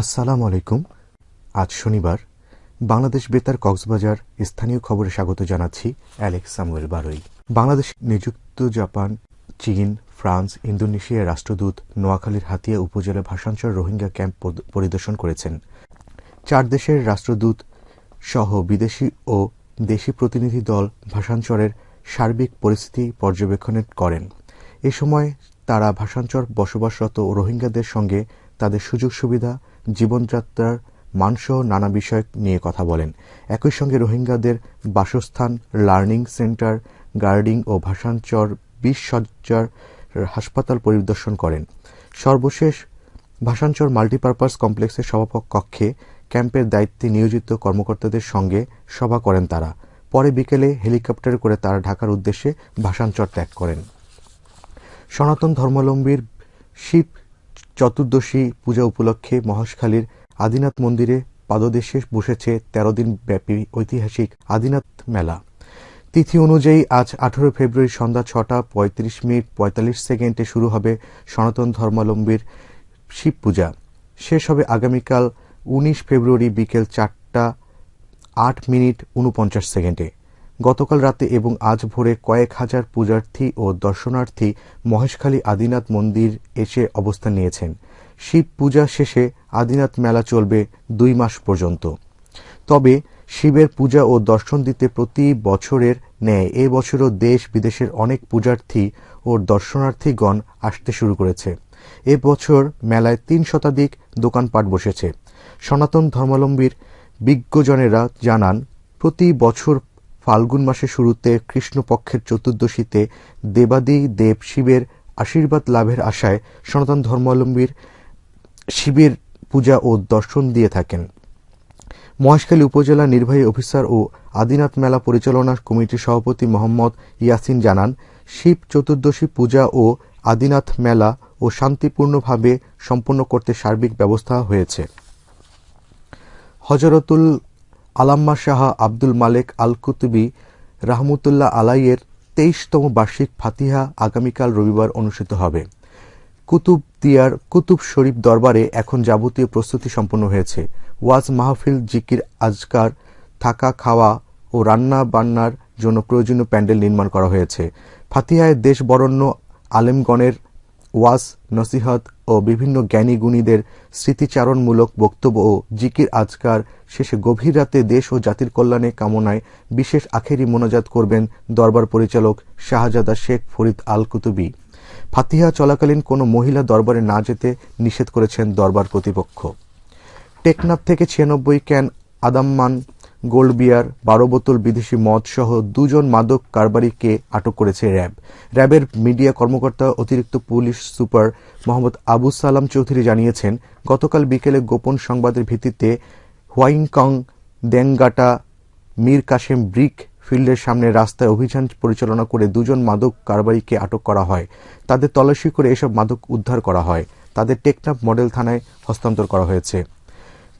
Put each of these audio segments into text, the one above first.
আসসালামু আলাইকুম। আজ শনিবার, বাংলাদেশ বেতার কক্সবাজার স্থানীয় খবরে স্বাগত জানাচ্ছি অ্যালেক্স সামুয়েল বারই। বাংলাদেশ, নিযুক্ত জাপান, চীন, ফ্রান্স ইন্দোনেশিয়ার রাষ্ট্রদূত নোয়াখালীর হাতিয়া উপজেলা ভাষাঞ্চল রোহিঙ্গা ক্যাম্প পরিদর্শন করেছেন। চার দেশের রাষ্ট্রদূত সহ বিদেশি ও দেশি প্রতিনিধি দল ভাষাঞ্চরের সার্বিক পরিস্থিতি পর্যবেক্ষণ করেন। এ সময় তারা ভাষাঞ্চর বসবাসরত রোহিঙ্গাদের সঙ্গে তাদের সুযোগ সুবিধা, জীবনযাত্রার মানসহ নানা বিষয় নিয়ে কথা বলেন। একই সঙ্গে রোহিঙ্গাদের বাসস্থান, লার্নিং সেন্টার, গার্ডিং ও ভাষাঞ্চর বিশ সজ্জার হাসপাতাল পরিদর্শন করেন। সর্বশেষ ভাষাঞ্চর মাল্টিপারপাস কমপ্লেক্সের সভাপক কক্ষে ক্যাম্পের দায়িত্বে নিয়োজিত কর্মকর্তাদের সঙ্গে সভা করেন তারা। পরে বিকেলে হেলিকপ্টারে করে তারা ঢাকার উদ্দেশ্যে ভাষাঞ্চর ত্যাগ করেন। সনাতন ধর্মাবলম্বীর শিব চতুর্দশী পূজা উপলক্ষে মহাশখালীর আদিনাথ মন্দিরে পাদদেশে বসেছে তেরো দিন ব্যাপী ঐতিহাসিক আদিনাথ মেলা। তিথি অনুযায়ী আজ আঠারো ফেব্রুয়ারি সন্ধ্যা ছটা পঁয়ত্রিশ মিনিট পঁয়তাল্লিশ সেকেন্ডে শুরু হবে সনাতন ধর্মাবলম্বীর শিব পূজা। শেষ হবে আগামীকাল উনিশ ফেব্রুয়ারি বিকেল চারটা আট মিনিট উনপঞ্চাশ সেকেন্ডে। গতকাল রাতে এবং আজ ভোরে কয়েক হাজার পূজার্থী ও দর্শনার্থী মহেশখালী আদিনাথ মন্দির এসে অবস্থান নিয়েছেন। শিব পূজা শেষে আদিনাথ মেলা চলবে দুই মাস পর্যন্ত। তবে শিবের পূজা ও দর্শন দিতে প্রতি বছরের ন্যায় এ বছরও দেশ বিদেশের অনেক পূজার্থী ও দর্শনার্থীগণ আসতে শুরু করেছে। এ বছর মেলায় তিন শতাধিক দোকানপাট বসেছে। সনাতন ধর্মাবলম্বীর বিজ্ঞজনেরা জানান, প্রতি বছর ফাল্গুন মাসের শুরুতে কৃষ্ণপক্ষের চতুর্দশীতে দেবাদি দেব শিবের আশীর্বাদ লাভের আশায় সনাতন ধর্মাবলম্বীর শিবের পূজা ও দর্শন দিয়ে থাকেন। মহেশখালী উপজেলা নির্বাহী অফিসার ও আদিনাথ মেলা পরিচালনা কমিটির সভাপতি মোহাম্মদ ইয়াসিন জানান, শিব চতুর্দশী পূজা ও আদিনাথ মেলা ও শান্তিপূর্ণভাবে সম্পন্ন করতে সার্বিক ব্যবস্থা হয়েছে। হজরতুল আলাম্মা শাহ আব্দুল মালেক আল কুতুবি রাহমতুল্লাহ আলাইয়ের তেইশতম বার্ষিক ফাতিহা আগামীকাল রবিবার অনুষ্ঠিত হবে। কুতুব দিয়ার কুতুব শরীফ দরবারে এখন যাবতীয় প্রস্তুতি সম্পন্ন হয়েছে। ওয়াজ মাহফিল, জিকির, আজকার, থাকা, খাওয়া ও রান্না বান্নার জন্য প্রয়োজনীয় প্যান্ডেল নির্মাণ করা হয়েছে। ফাতিহায় দেশ বরণ্য আলেমগণের ওয়াজ, নসিহত ও বিভিন্ন জ্ঞানী গুণীদের স্মৃতিচারণমূলক বক্তব্য ও জিকির আজকার শেষে গভীর রাতে দেশ ও জাতির কল্যাণে কামনায় বিশেষ আখেরি মোনাজাত করবেন দরবার পরিচালক শাহজাদা শেখ ফরিদ আল কুতুবি ফাতিহা চলাকালীন কোনো মহিলা দরবারে না যেতে নিষেধ করেছেন দরবার কর্তৃপক্ষ। টেকনাফ থেকে ছিয়ানব্বই ক্যান আদাম্মান গোল্ড বিয়ার বারো বোতল বিদেশি মদ সহ দুজন মাদক কারবারিকে আটক করেছে র্যাব। র্যাবের মিডিয়া কর্মকর্তা, অতিরিক্ত পুলিশ সুপার মোহাম্মদ আবু সালাম চৌধুরী জানিয়েছেন, গতকাল বিকেলে গোপন সংবাদের ভিত্তিতে হোয়াইংকং দেংগাটা মীর কাশেম ব্রিক ফিল্ডের সামনে রাস্তায় অভিযান পরিচালনা করে দুজন মাদক কারবারিকে আটক করা হয়। তাদের তল্লাশি করে এসব মাদক উদ্ধার করা হয়। তাদের টেকনাফ মডেল থানায় হস্তান্তর করা হয়েছে।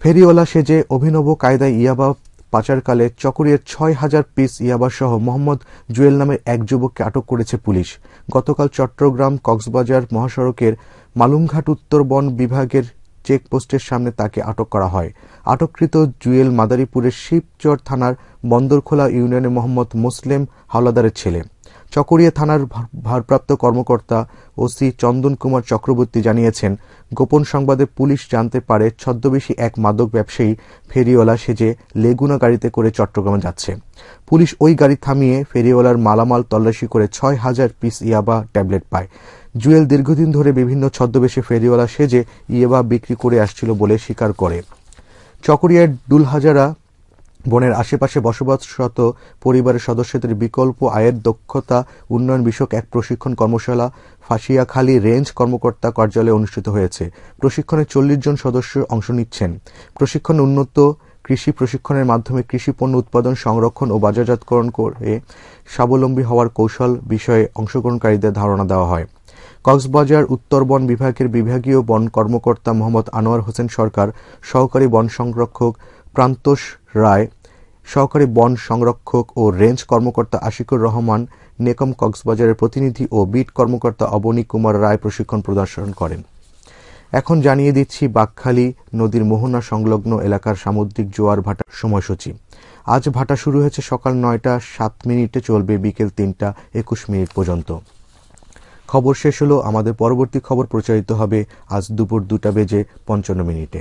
ফেরিওয়ালা সেজে অভিনব কায়দায় ইয়াবা পাচারকালে চকরিয়ার ছয় হাজার পিস ইয়াবাসহ মোহাম্মদ জুয়েল নামের এক যুবককে আটক করেছে পুলিশ। গতকাল চট্টগ্রাম কক্সবাজার মহাসড়কের মালুমঘাট উত্তর বন বিভাগের চেকপোস্টের সামনে তাকে আটক করা হয়। আটককৃত জুয়েল মাদারীপুরের শিবচর থানার বন্দরখোলা ইউনিয়নে মোহাম্মদ মুসলিম হাওলাদারের ছেলে। চকরিয়া থানার ভারপ্রাপ্ত কর্মকর্তা ওসি চন্দন কুমার চক্রবর্তী জানিয়েছেন, গোপন সংবাদে পুলিশ জানতে পারে ছদ্মবেশী এক মাদক ব্যবসায়ী ফেরিওয়ালা সেজে লেগুনা গাড়িতে করে চট্টগ্রামে যাচ্ছে। পুলিশ ওই গাড়ি থামিয়ে ফেরিওয়ালার মালামাল তল্লাশি করে ছয় হাজার পিস ইয়াবা ট্যাবলেট পায়। জুয়েল দীর্ঘদিন ধরে বিভিন্ন ছদ্মবেশে ফেরিওয়ালা সেজে ইয়াবা বিক্রি করে আসছিল বলে স্বীকার করে। চকরিয়ার ডুলহাজারা বনের আশেপাশে বসবাসরত পরিবারের সদস্যদের বিকল্প আয়ের দক্ষতা, উন্নয়ন বিষয়ক এক প্রশিক্ষণ কর্মশালা, ফাঁসিয়াখালী রেঞ্জ কর্মকর্তা কার্যালয়ে অনুষ্ঠিত হয়েছে। প্রশিক্ষণে চল্লিশ জন সদস্য অংশ নিচ্ছেন। প্রশিক্ষণ উন্নত কৃষি প্রশিক্ষণের মাধ্যমে কৃষি পণ্য উৎপাদন, সংরক্ষণ ও বাজারজাতকরণ করে স্বাবলম্বী হওয়ার কৌশল বিষয়ে অংশগ্রহণকারীদের ধারণা দেওয়া হয়। কক্সবাজার উত্তর বন বিভাগের বিভাগীয় বন কর্মকর্তা মোহাম্মদ আনোয়ার হোসেন সরকার সহকারী বন সংরক্ষক প্রান্তোষ রায়, সহকারী বন সংরক্ষক ও রেঞ্জ কর্মকর্তা আশিকুর রহমান, নেকম কক্সবাজারের প্রতিনিধি ও বিট কর্মকর্তা অবনী কুমার রায় প্রশিক্ষণ প্রদর্শন করেন। এখন জানিয়ে দিচ্ছি বাকখালী নদীর মোহনা সংলগ্ন এলাকার সামুদ্রিক জোয়ার ভাটার সময়সূচি। আজ ভাটা শুরু হয়েছে সকাল নয়টা সাত মিনিটে, চলবে বিকেল তিনটা একুশ মিনিট পর্যন্ত। খবর শেষ হলো, আমাদের পরবর্তী খবর প্রচারিত হবে আজ দুপুর দুটা বেজে পঞ্চান্ন মিনিটে।